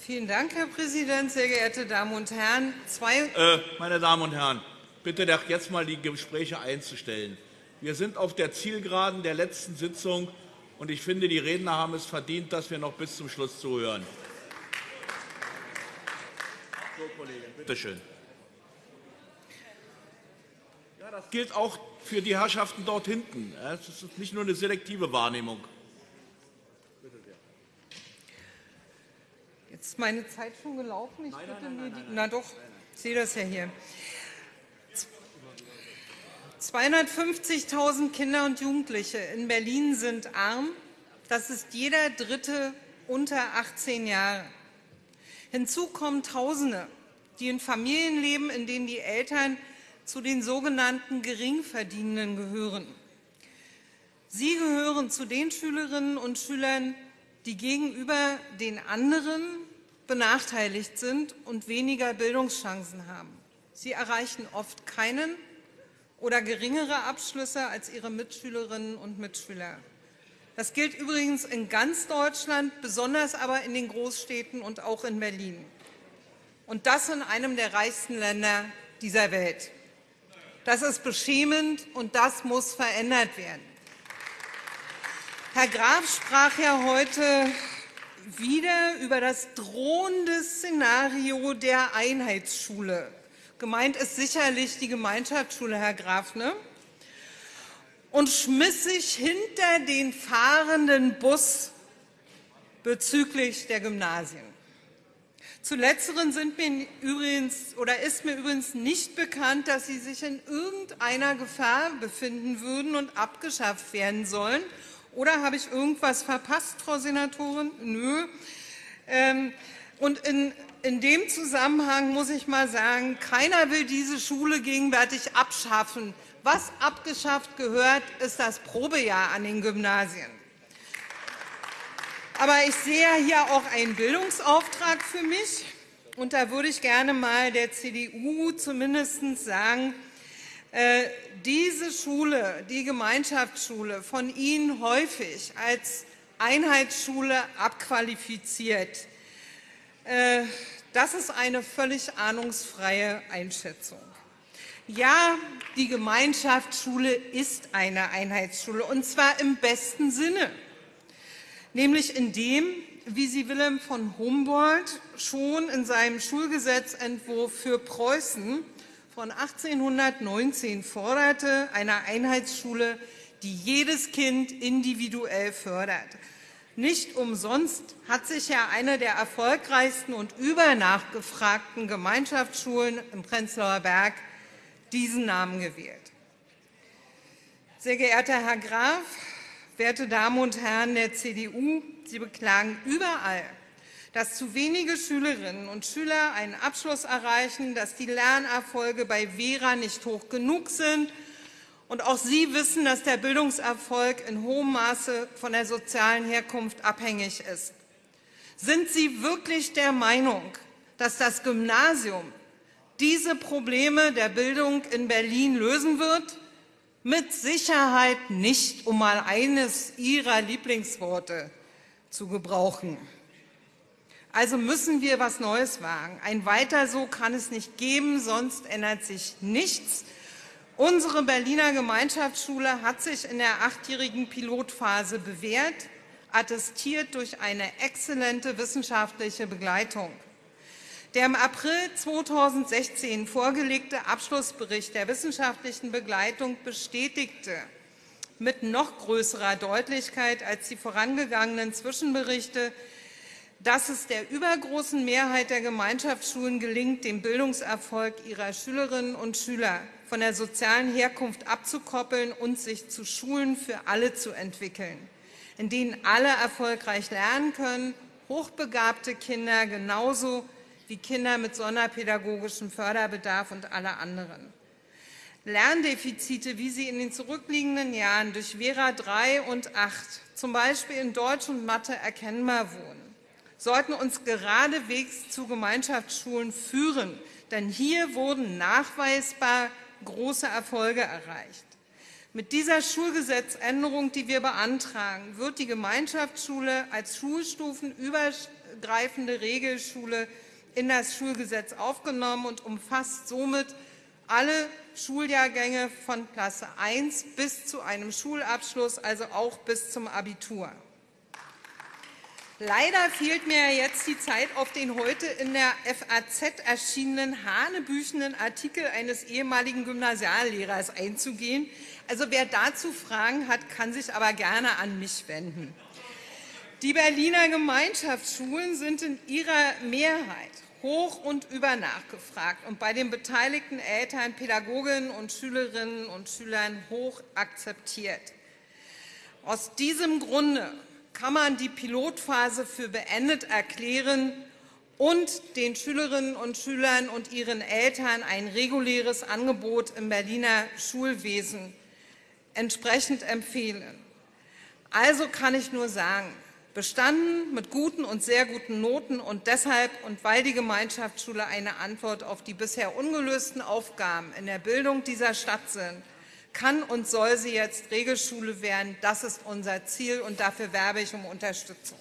Vielen Dank, Herr Präsident. Sehr geehrte Damen und Herren, zwei äh, meine Damen und Herren, bitte doch jetzt einmal die Gespräche einzustellen. Wir sind auf der Zielgeraden der letzten Sitzung, und ich finde, die Redner haben es verdient, dass wir noch bis zum Schluss zuhören. So, Kollegin, bitte schön. Ja, das gilt auch für die Herrschaften dort hinten. Es ist nicht nur eine selektive Wahrnehmung. Ist meine Zeit schon gelaufen. Ich nein, nein, nein, nein, Na doch, ich sehe das ja hier. 250.000 Kinder und Jugendliche in Berlin sind arm. Das ist jeder Dritte unter 18 Jahre. Hinzu kommen Tausende, die in Familien leben, in denen die Eltern zu den sogenannten Geringverdienenden gehören. Sie gehören zu den Schülerinnen und Schülern, die gegenüber den anderen benachteiligt sind und weniger Bildungschancen haben. Sie erreichen oft keinen oder geringere Abschlüsse als ihre Mitschülerinnen und Mitschüler. Das gilt übrigens in ganz Deutschland, besonders aber in den Großstädten und auch in Berlin. Und das in einem der reichsten Länder dieser Welt. Das ist beschämend, und das muss verändert werden. Herr Graf sprach ja heute wieder über das drohende Szenario der Einheitsschule. Gemeint ist sicherlich die Gemeinschaftsschule, Herr Graf, ne? und schmiss sich hinter den fahrenden Bus bezüglich der Gymnasien. Zu Letzteren sind mir übrigens, oder ist mir übrigens nicht bekannt, dass sie sich in irgendeiner Gefahr befinden würden und abgeschafft werden sollen. Oder habe ich irgendwas verpasst, Frau Senatorin? Nö. Ähm, und in, in dem Zusammenhang muss ich mal sagen, keiner will diese Schule gegenwärtig abschaffen. Was abgeschafft gehört, ist das Probejahr an den Gymnasien. Aber ich sehe hier auch einen Bildungsauftrag für mich. Und da würde ich gerne mal der CDU zumindest sagen, diese Schule, die Gemeinschaftsschule, von Ihnen häufig als Einheitsschule abqualifiziert, äh, das ist eine völlig ahnungsfreie Einschätzung. Ja, die Gemeinschaftsschule ist eine Einheitsschule, und zwar im besten Sinne nämlich in dem, wie sie Wilhelm von Humboldt schon in seinem Schulgesetzentwurf für Preußen von 1819 forderte, einer Einheitsschule, die jedes Kind individuell fördert. Nicht umsonst hat sich ja eine der erfolgreichsten und übernachgefragten Gemeinschaftsschulen im Prenzlauer Berg diesen Namen gewählt. Sehr geehrter Herr Graf, Werte Damen und Herren der CDU, Sie beklagen überall, dass zu wenige Schülerinnen und Schüler einen Abschluss erreichen, dass die Lernerfolge bei Vera nicht hoch genug sind. Und auch Sie wissen, dass der Bildungserfolg in hohem Maße von der sozialen Herkunft abhängig ist. Sind Sie wirklich der Meinung, dass das Gymnasium diese Probleme der Bildung in Berlin lösen wird? Mit Sicherheit nicht, um mal eines Ihrer Lieblingsworte zu gebrauchen. Also müssen wir etwas Neues wagen. Ein Weiter so kann es nicht geben, sonst ändert sich nichts. Unsere Berliner Gemeinschaftsschule hat sich in der achtjährigen Pilotphase bewährt, attestiert durch eine exzellente wissenschaftliche Begleitung. Der im April 2016 vorgelegte Abschlussbericht der wissenschaftlichen Begleitung bestätigte mit noch größerer Deutlichkeit als die vorangegangenen Zwischenberichte, dass es der übergroßen Mehrheit der Gemeinschaftsschulen gelingt, den Bildungserfolg ihrer Schülerinnen und Schüler von der sozialen Herkunft abzukoppeln und sich zu Schulen für alle zu entwickeln, in denen alle erfolgreich lernen können, hochbegabte Kinder genauso wie Kinder mit sonderpädagogischem Förderbedarf und alle anderen. Lerndefizite, wie sie in den zurückliegenden Jahren durch Vera 3 und 8 zum Beispiel in Deutsch und Mathe erkennbar wurden, sollten uns geradewegs zu Gemeinschaftsschulen führen, denn hier wurden nachweisbar große Erfolge erreicht. Mit dieser Schulgesetzänderung, die wir beantragen, wird die Gemeinschaftsschule als Schulstufenüber übergreifende Regelschule in das Schulgesetz aufgenommen und umfasst somit alle Schuljahrgänge von Klasse 1 bis zu einem Schulabschluss, also auch bis zum Abitur. Leider fehlt mir jetzt die Zeit, auf den heute in der FAZ erschienenen hanebüchenden Artikel eines ehemaligen Gymnasiallehrers einzugehen. Also wer dazu Fragen hat, kann sich aber gerne an mich wenden. Die Berliner Gemeinschaftsschulen sind in ihrer Mehrheit hoch und übernachgefragt und bei den beteiligten Eltern, Pädagoginnen und Schülerinnen und Schülern hoch akzeptiert. Aus diesem Grunde kann man die Pilotphase für beendet erklären und den Schülerinnen und Schülern und ihren Eltern ein reguläres Angebot im Berliner Schulwesen entsprechend empfehlen. Also kann ich nur sagen, bestanden mit guten und sehr guten Noten und deshalb und weil die Gemeinschaftsschule eine Antwort auf die bisher ungelösten Aufgaben in der Bildung dieser Stadt sind, kann und soll sie jetzt Regelschule werden. Das ist unser Ziel, und dafür werbe ich um Unterstützung.